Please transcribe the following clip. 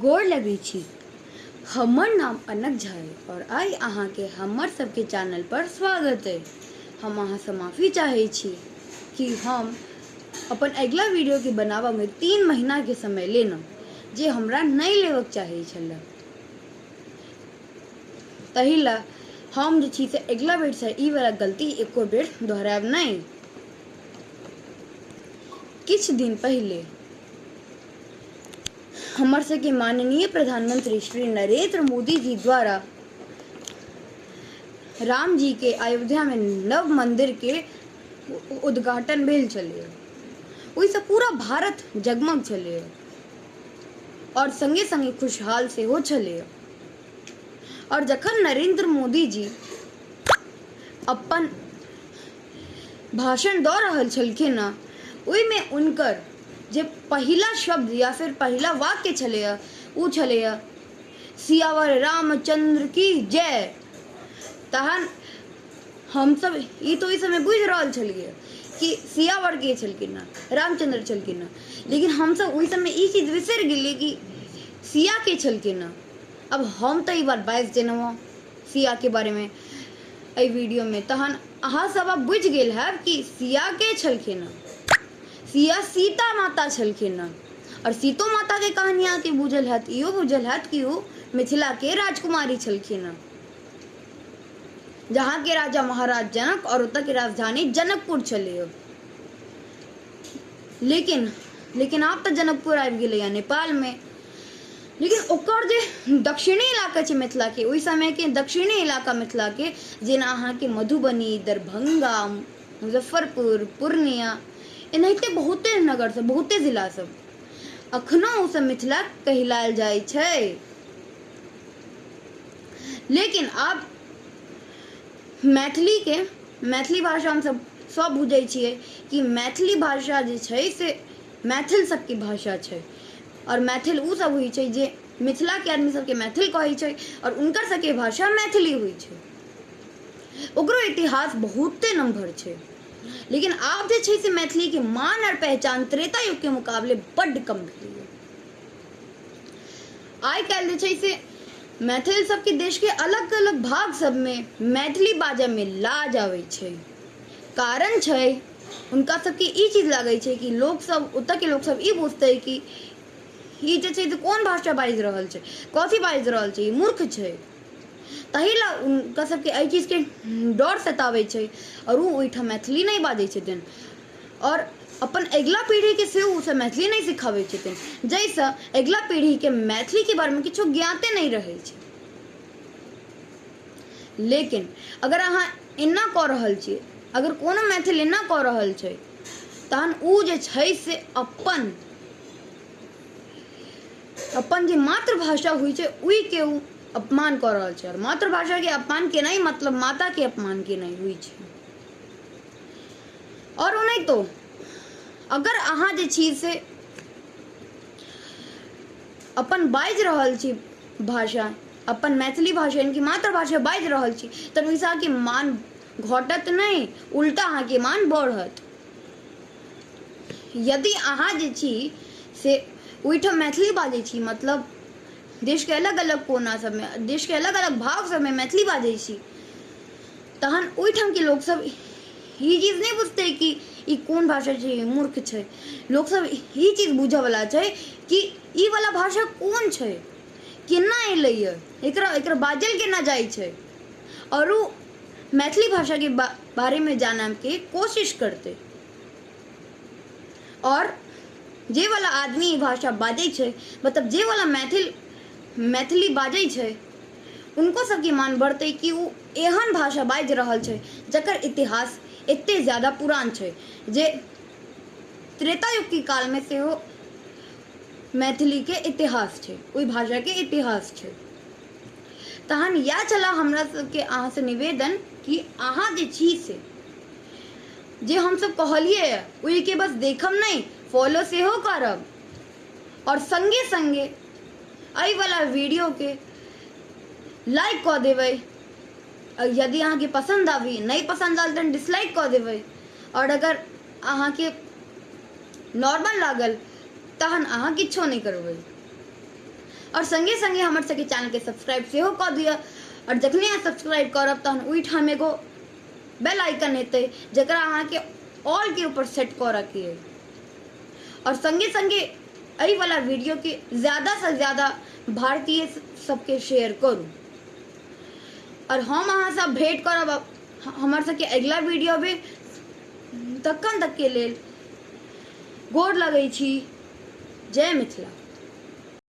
गोर लगै छी। हमर नाम अनक झा और आइ अहाँके हमर सबके चैनल पर स्वागत अइ। हम अहाँसँ माफ़ी चाहै छी कि हम अपन अगिला वीडियोके बनाबऽमे तीन महीनाके समय लेलहुँ, जे हमरा नहि लेबऽके चाही छलै। ताहि हम जे छी से अगिला ई वाला गलती एको बेर दोहरायब नहि। किछु दिन पहिले हमर सबके माननीय प्रधानमंत्री श्री नरेंद्र मोदी जी द्वारा राम जी के अयोध्या में नव मंदिर के उद्घाटन भेल छलै ओहिसँ पूरा भारत जगमग छलै और संगे संगे खुशहाल सेहो छलै और जखन नरेंद्र मोदी जी अपन भाषण दऽ रहल छलखिन हँ, ओहिमे जे पहिला शब्द या फिर पहिला वाक्य छलैया ओ छलैया सियावर रामचंद्र की जय। तहन हमसब ई तो ओहि समय बुझि रहल छलियै कि सियावर के छलखिन रामचंद्र छलखिन लेकिन हमसब ओहि समय ई चीज़ बिसरि गेलियै कि सिया के छलखिन अब हम ई बात बाजि देलहुँ हँ सिया के बारेमे एहि वीडियोमे तहन अहाँ सब अब बुझ गेल है कि सिया के छलखिन सिया सीता माता छलखिन और सीतो माता के कहानी अहाँके बुझल हैत इहो बुझल हैत कि मिथिला के राजकुमारी छलखिन जहाँ के राजा महाराज जनक और ओतऽ के राजधानी जनकपुर छलै। लेकिन लेकिन आब तऽ जनकपुर आबि गेलैया नेपालमे लेकिन ओकर जे दक्षिणी इलाका छै मिथिलाके ओहि समयके दक्षिणी इलाका मिथिला मिथिलाके जेना अहाँके मधुबनी, दरभंगा, मुजफ्फरपुर, पूर्णिया एनाहिते बहुते नगर सब, बहुते जिला सब। अखनो ओ सब मिथिला कहलायल जाइ छै। लेकिन आब मैथिलीके, मैथिली भाषा हमसब सब बुझै छियै कि मैथिली भाषा जे छै से मैथिल सबके भाषा छै। और मैथिल उ सब होइ छै जे मिथिलाके आदमी सबके मैथिल कहै छै और उनकर सबके भाषा मैथिली होइ छै। ओकरो इतिहास बहुते नम्हर छै। लेकिन आब जे छै से मैथिली के मान और पहचान त्रेता युग के मुकाबले बड्ड कम भेलैया आइ काल्हि जे छै से मैथिल सबके देश के अलग अलग भाग सबमे मैथिली बाजै में लाज आबै छै। कारण छै, उनका सबके ई चीज़ लागै छै कि लोग सब ओतऽ के लोग सब ई बुझतै कि ई जे छै से कोन भाषा बाजि रहल छै, कथी बाजि रहल छै मूर्ख छै। ताहि उनका सबके एहि चीजके डर सताबै छै, और ओ ओहिठाम मैथिली नहि बाजै छथिन। और अपन अगिला पीढ़ीके सेहो ओसब मैथिली नहि सिखाबै छथिन। जाहिसँ अगिला पीढ़ीके मैथिलीके बारेमे किछो ज्ञाते नहि रहै छै। लेकिन अगर अहाँ एना कऽ रहल छियै अगर कोनो मैथिल एना कऽ रहल छै, तहन ओ जे छै से अपन अपन जे मातृभाषा होइ छै ओहिके ओ अपमान कऽ रहल छै, और मातृभाषाके अपमान केनाइ मतलब माता के अपमान केनाइ होइ छै। और ओनाहितो, अगर अहाँ जे छी से अपन बाजि रहल छी भाषा, अपन मैथिली भाषा, यानी कि मातृभाषा बाजि रहल छी तऽ ओहिसँ अहाँके मान घटत नहीं, उल्टा अहाँके मान बढ़त। यदि अहाँ जे छी से ओहिठाम मैथिली बाजै छी मतलब देशके अलग अलग कोना सब में देश के अलग अलग भाग सबमे मैथिली बाजै छी। तहन लोक सब ई चीज़ नहि बुझतै कि ई कोन भाषा छै मूर्ख छै। लोक सब ई चीज़ बुझऽवला छै कि ई वाला भाषा कोन छै केना एलैए एकरा एकरा बाजल केना जाइ छै। और मैथिली भाषाके बा, बारेमे जानैके कोशिश करतै। और जे वाला आदमी भाषा बाजै छै मतलब जे वाला मैथिल मैथिली बाजै छै। उनको सबके मान बढ़तै कि ओ एहन भाषा बाजि रहल छै, जकर इतिहास एते ज़्यादा पुरान छै, जे त्रेता युग के कालमे सेहो मैथिलीके इतिहास छै, ओहि भाषाके इतिहास छै। तहन इएह छलए हमरा सबके अहाँसँ निवेदन कि अहाँ जे छी से, जे हमसब कहलियै ओहिके बस देखब नहि फॉलो सेहो करब, और संगे संगे एहि वाला वीडियो के लाइक देबै और यदि अहाँके पसंद आवी, नहीं पसंद आयल तऽ डिसलाइक कऽ देबै और अगर अहाँके नॉर्मल लागल, तहन अहाँ किछो नहि करबै और संगे संगे हमर चैनल के सब्सक्राइब सेहो कऽ दिअ और जखने अहाँ सब्सक्राइब करब, तहन ओहिठाम एगो बेल आइकन हेतै जकरा अहाँके ऑल के ऊपर सेट कर रखिए और संगे संगे एहि वाला वीडियो के ज़्यादा से ज़्यादा भारतीय सबके शेयर करूँ। और हम अहाँ सब भेंट कर हमर सबके अगला वीडियो में तखन तक के लिए गोर लगै जय मिथिला।